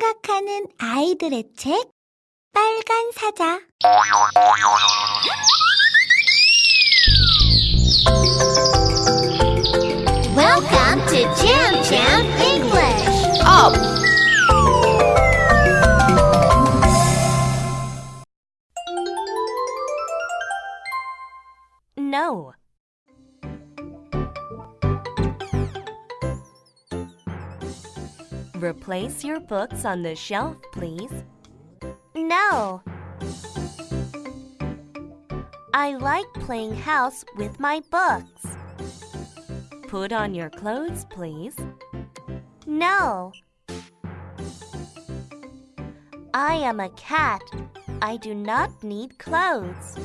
생각하는 아이들의 책 빨간 사자 Welcome to Jam Jam English. Up! Replace your books on the shelf, please. No. I like playing house with my books. Put on your clothes, please. No. I am a cat. I do not need clothes.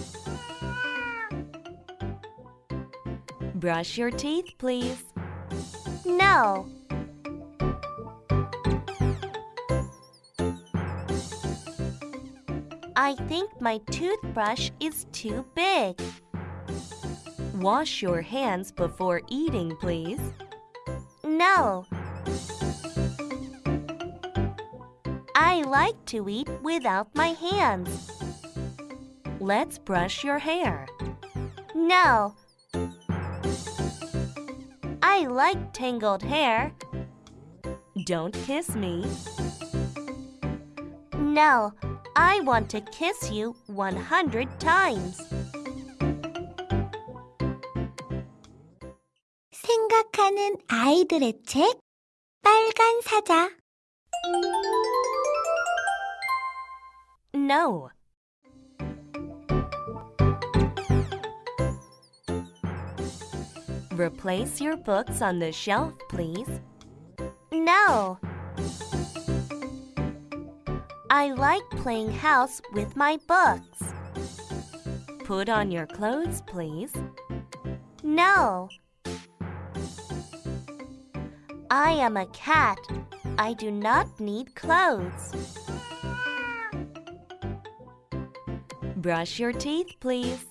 Brush your teeth, please. No. I think my toothbrush is too big. Wash your hands before eating, please. No. I like to eat without my hands. Let's brush your hair. No. I like tangled hair. Don't kiss me. No, I want to kiss you 100 times. 생각하는 아이들의 책 빨간 사자 No. Replace your books on the shelf, please. No. I like playing house with my books. Put on your clothes, please. No. I am a cat. I do not need clothes. Brush your teeth, please.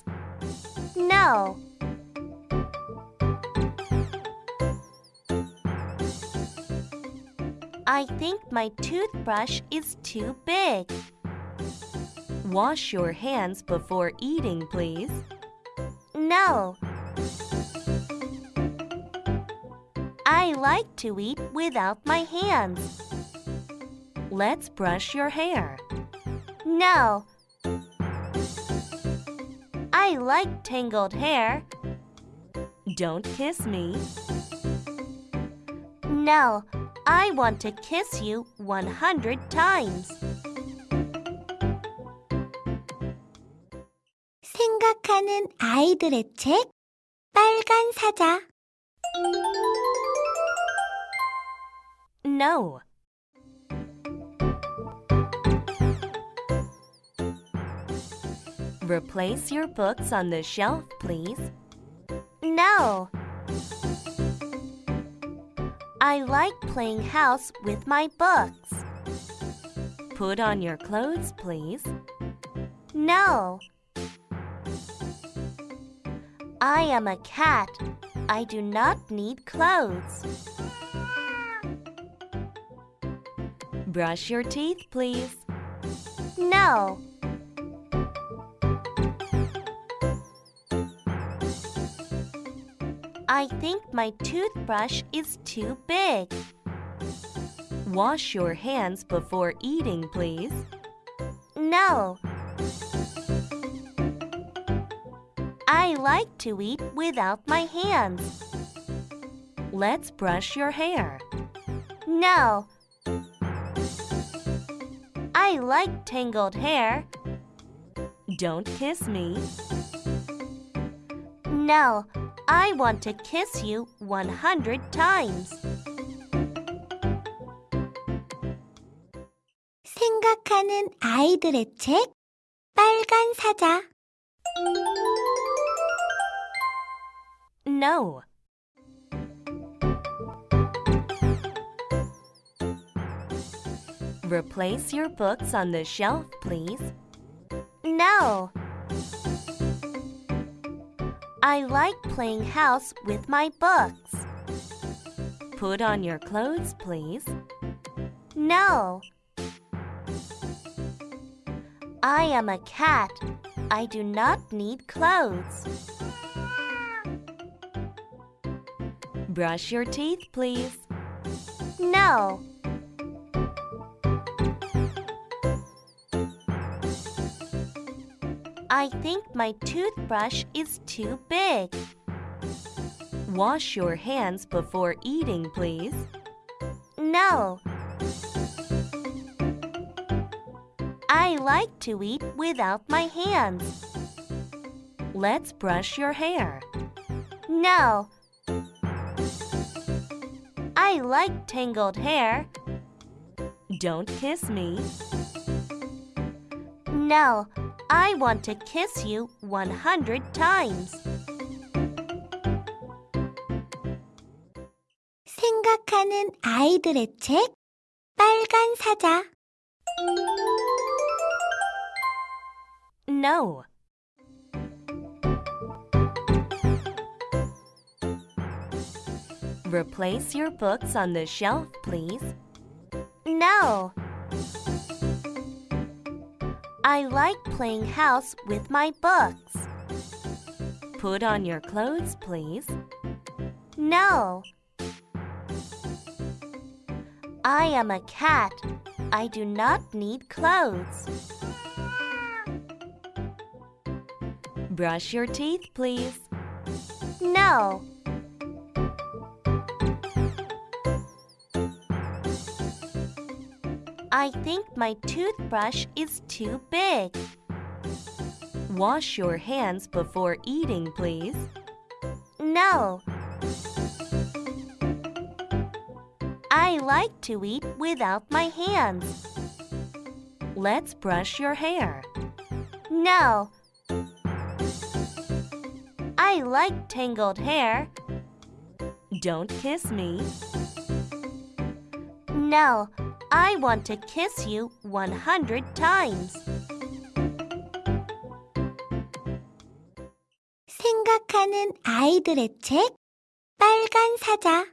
No. I think my toothbrush is too big. Wash your hands before eating, please. No. I like to eat without my hands. Let's brush your hair. No. I like tangled hair. Don't kiss me. No, I want to kiss you 100 times. 생각하는 아이들의 책 빨간 사자 No. Replace your books on the shelf, please. No. I like playing house with my books. Put on your clothes, please. No. I am a cat. I do not need clothes. Brush your teeth, please. No. I think my toothbrush is too big. Wash your hands before eating, please. No. I like to eat without my hands. Let's brush your hair. No. I like tangled hair. Don't kiss me. No, I want to kiss you 100 times. 생각하는 아이들의 책 빨간 사자 No. Replace your books on the shelf, please. No. I like playing house with my books. Put on your clothes, please. No. I am a cat. I do not need clothes. Brush your teeth, please. No. I think my toothbrush is too big. Wash your hands before eating, please. No. I like to eat without my hands. Let's brush your hair. No. I like tangled hair. Don't kiss me. No, I want to kiss you 100 times. 생각하는 아이들의 책 빨간 사자 No. Replace your books on the shelf, please. No. I like playing house with my books. Put on your clothes, please. No. I am a cat. I do not need clothes. Brush your teeth, please. No. I think my toothbrush is too big. Wash your hands before eating, please. No. I like to eat without my hands. Let's brush your hair. No. I like tangled hair. Don't kiss me. No, I want to kiss you 100 times. 생각하는 아이들의 책 빨간 사자